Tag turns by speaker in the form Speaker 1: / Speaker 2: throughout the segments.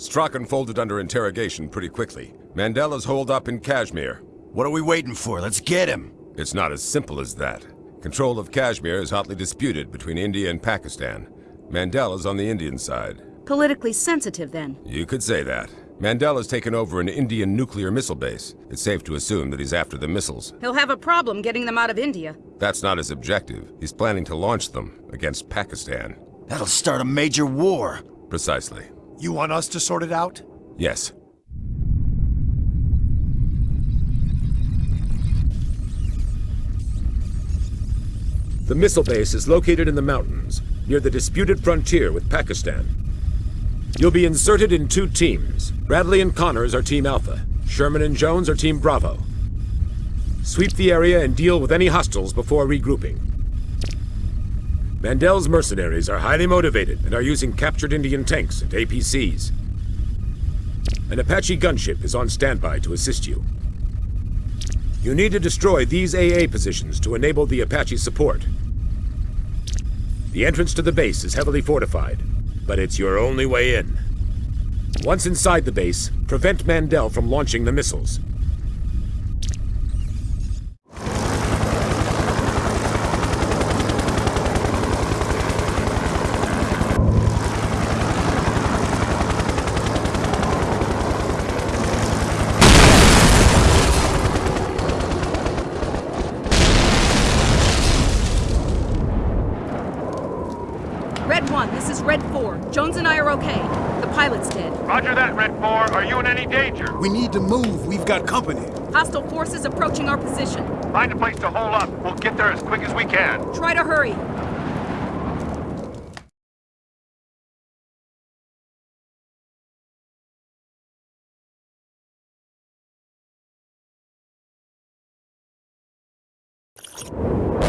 Speaker 1: Strachan folded under interrogation pretty quickly. Mandel's holed up in Kashmir.
Speaker 2: What are we waiting for? Let's get him!
Speaker 1: It's not as simple as that. Control of Kashmir is hotly disputed between India and Pakistan. Mandel's on the Indian side.
Speaker 3: Politically sensitive, then?
Speaker 1: You could say that. Mandel's taken over an Indian nuclear missile base. It's safe to assume that he's after the missiles.
Speaker 3: He'll have a problem getting them out of India.
Speaker 1: That's not his objective. He's planning to launch them against Pakistan.
Speaker 2: That'll start a major war.
Speaker 1: Precisely.
Speaker 4: You want us to sort it out?
Speaker 1: Yes.
Speaker 5: The missile base is located in the mountains, near the disputed frontier with Pakistan. You'll be inserted in two teams. Bradley and Connors are Team Alpha. Sherman and Jones are Team Bravo. Sweep the area and deal with any hostiles before regrouping. Mandel's mercenaries are highly motivated and are using captured Indian tanks and APCs. An Apache gunship is on standby to assist you. You need to destroy these AA positions to enable the Apache support. The entrance to the base is heavily fortified, but it's your only way in. Once inside the base, prevent Mandel from launching the missiles.
Speaker 3: Red 1, this is Red 4. Jones and I are okay. The pilot's dead.
Speaker 6: Roger that, Red 4. Are you in any danger?
Speaker 4: We need to move. We've got company.
Speaker 3: Hostile forces approaching our position.
Speaker 6: Find a place to hole up. We'll get there as quick as we can.
Speaker 3: Try to hurry.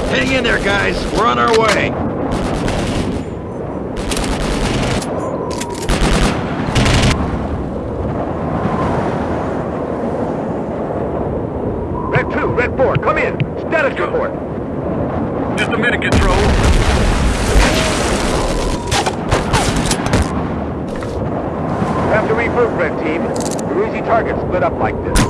Speaker 7: Hang in there, guys. We're on our way.
Speaker 6: Red 2, Red 4, come in. Status report.
Speaker 7: Just a minute, Control.
Speaker 6: Have to regroup, Red Team. Your easy targets up like this.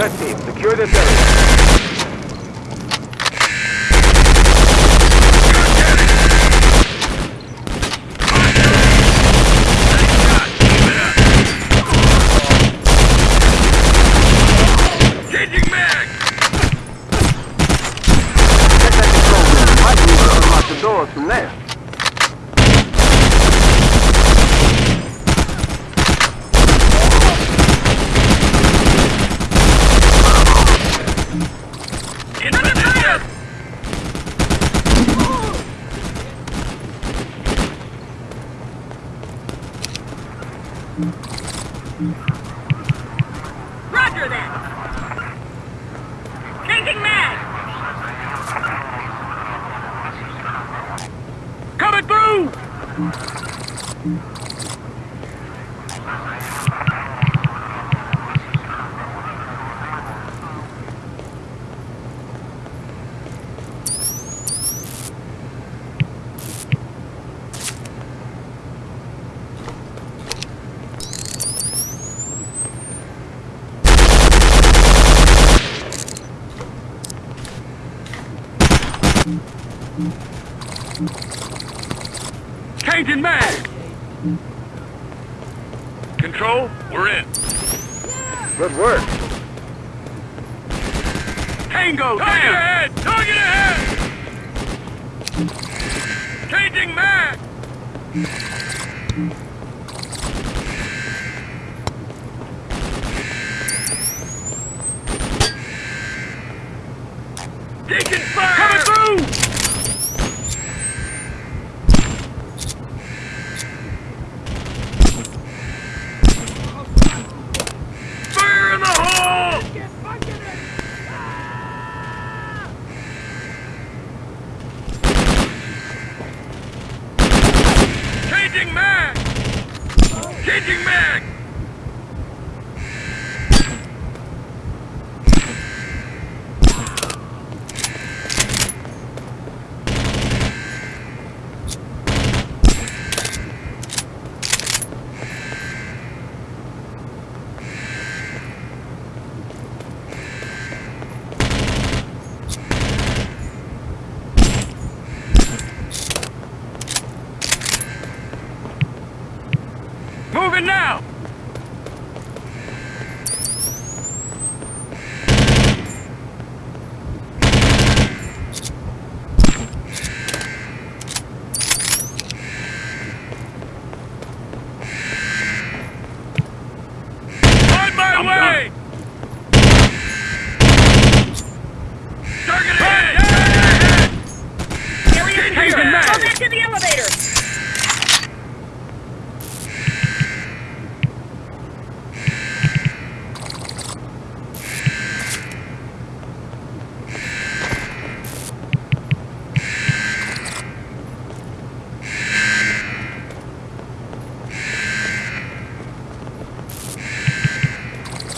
Speaker 7: Red team, secure this area.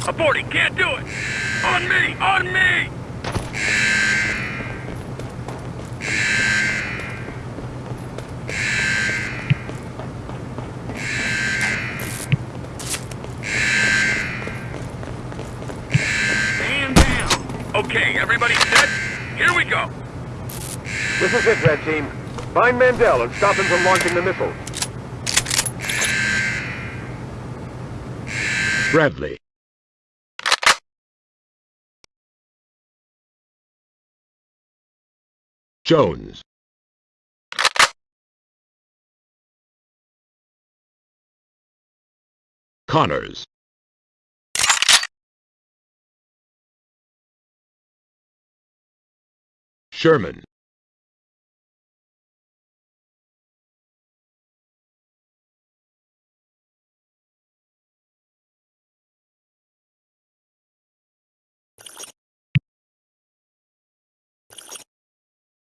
Speaker 7: Aborting, can't do it! On me! On me! Stand down! Okay, everybody set? Here we go!
Speaker 6: This is it, Red Team. Find Mandel and stop him from launching the missile.
Speaker 5: Bradley. Jones. Connors. Sherman.